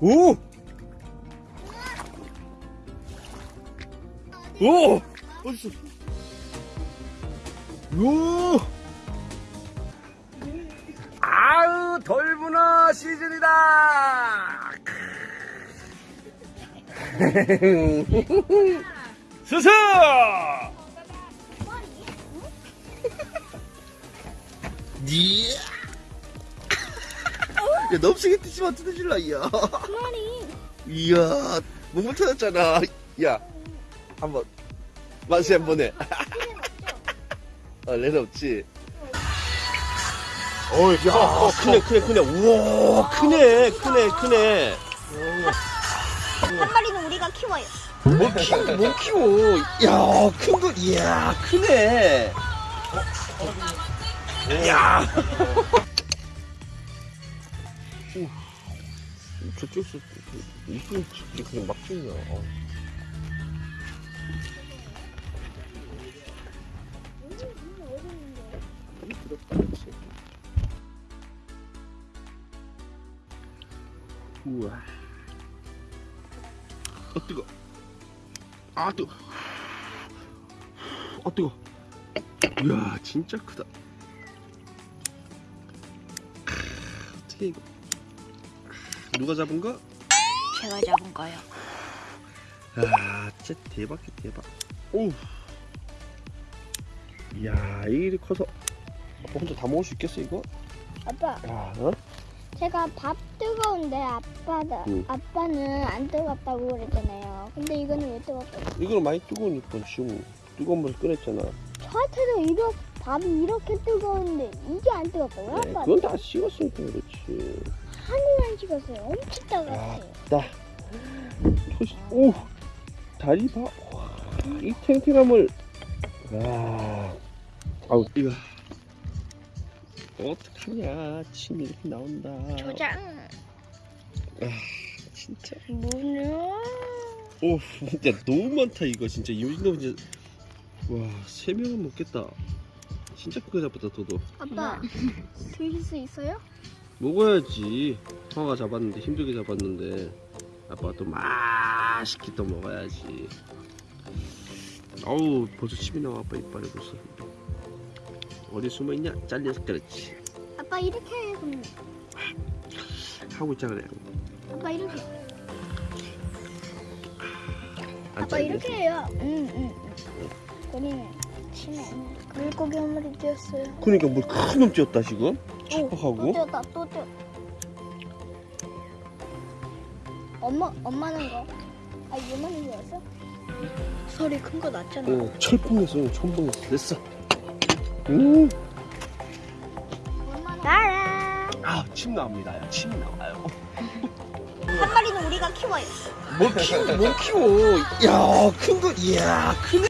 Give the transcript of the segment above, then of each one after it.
오! 오! 어딨어? 오! 아우, 돌문어 시즌이다! 수수! 니 야, 너무 세게 뛰지마, 뜯어질라, 이야. 그만이. 이야, 몸을 터졌잖아. 야, 한번, 만세 한번 해. 어, 레는 없지. 어, 야, 크네, 크네, 크네. 우와, 크네, 크네, 크네. 한 마리는 우리가 키워요. 못 키워, 못 키워. 야, 큰 거, 이야, 크네. 야. 저쪽에서 이쁜 찍기 그냥 막 찍냐. 어. 우와. 아, 뜨거. 아, 뜨거. 아, 뜨거. 이야, 진짜 크다. 크, 어떻게 이거. 누가 잡은 거? 제가 잡은 거요. 야, 진짜 대박이야, 대박. 오. 이게 이렇게 커서. 아빠 혼자 다 먹을 수 있겠어, 이거? 아빠, 야, 어? 제가 밥 뜨거운데 아빠다, 응. 아빠는 안 뜨겁다고 그랬잖아요. 근데 이거는 왜 뜨겁다고? 이거는 많이 뜨거우니까 지금 뜨거운 물을 끓였잖아. 저한테도 이렇게 밥이 이렇게 뜨거운데 이게 안 뜨겁다고요? 네, 아빠 그건 다 식었으니까 그렇지. 하늘 만 찍었어요. 엄청 아. 나. 토시, 오! 다리 봐. 와, 이 탱탱함을. 와. 아우, 이거. 어떡하냐. 침이 이렇게 나온다. 조장. 진짜. 문어. 오, 진짜 너무 많다, 이거. 진짜. 이 정도면 진짜. 와, 세 명은 먹겠다. 진짜 크게 잡았다, 도도. 아빠, 드실 수 있어요? 먹어야지. 형아가 잡았는데, 힘들게 잡았는데. 아빠가 또 맛있게 또 먹어야지. 어우, 벌써 침이 나와, 아빠 이빨에 벌써. 어디 숨어있냐? 잘려서 그렇지. 아빠 이렇게 해, 그럼. 하고 있잖아, 그래. 아빠 이렇게. 안 아빠. 이렇게 해요. 응, 응. 우리는 치매. 물고기 한 마리 뛰었어요. 그러니까 뭐큰 놈 뛰었다, 지금? 또 척박하고. 뛰었다, 또 뛰어. 엄마, 엄마는 거. 아, 얘만은 거였어? 소리 큰 거 났잖아. 어, 철풍냈어, 철풍냈어. 됐어. 음. 나라. 아, 침 나옵니다. 야, 침 나와요. 한 마리는 우리가 키워요. 뭘 키워, 뭘 키워. 야, 큰 거, 이야, 크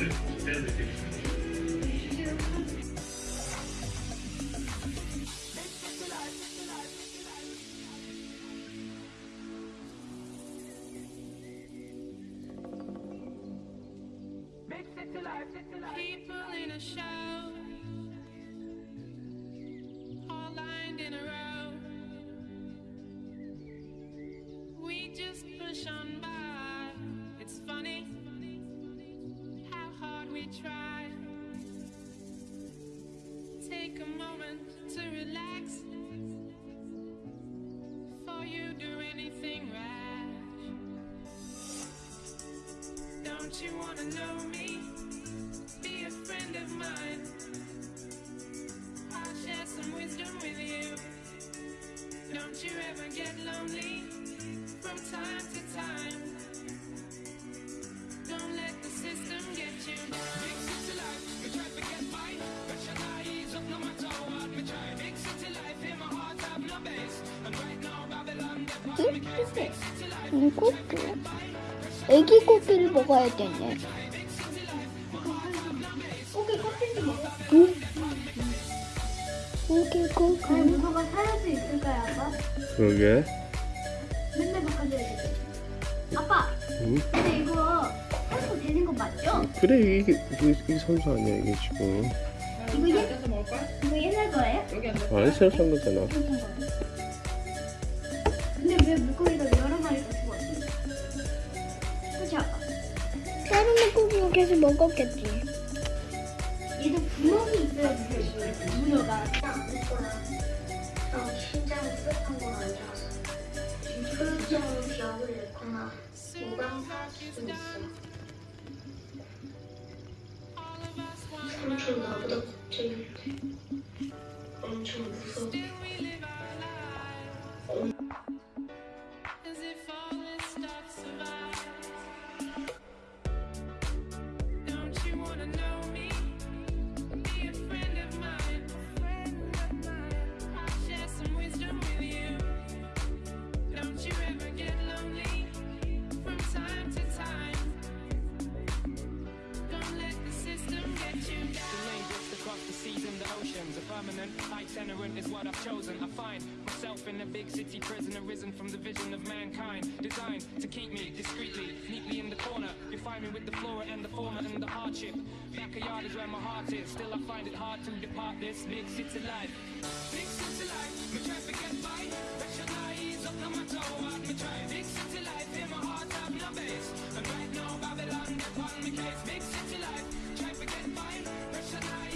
네. Anything rash. Don't you wanna know me? Be a friend of mine. I'll share some wisdom with you. Don't you ever get lonely life, 이 꽃게? 애기 꽃게를 먹어야 되네. 꽃게 껍질도 먹어. 응? 아니 꽃게. 문어가 살할 수 있을까요, 아빠? 그러게. 맨날 바꿔줘야 돼. 아빠, 응? 근데 이거 살도 되는 거 맞죠? 그래 이게 이게, 이게 선수 아니야 이게 지금. 이거 옛 이거 옛날 거예요? 아니 새로 산 거잖아. 근데 왜 물고기가 여러 마리가 죽었지? 그렇지 아빠? 다른 물고기가 계속 먹었겠지. 얘도 구멍이 있어야지. 문어가. 심장이 뚜렷한 건 아니라서 혈전은 기압을 냈거나 무감사할 수도 있어 삼촌 나보다 걱정인데 엄청 무서워 permanent itinerant is what I've chosen. I find myself in a big city prison, arisen from the vision of mankind. Designed to keep me discreetly, neatly in the corner. You find me with the flora and the fauna and the hardship. Backyard is where my heart is. Still, I find it hard to depart this big city life. Big city life, me try to get by. Ease up no matter hard me try. Big city life, in my heart have no base. And right now, Babylon get on me case. Big city life, try to get by. Pressure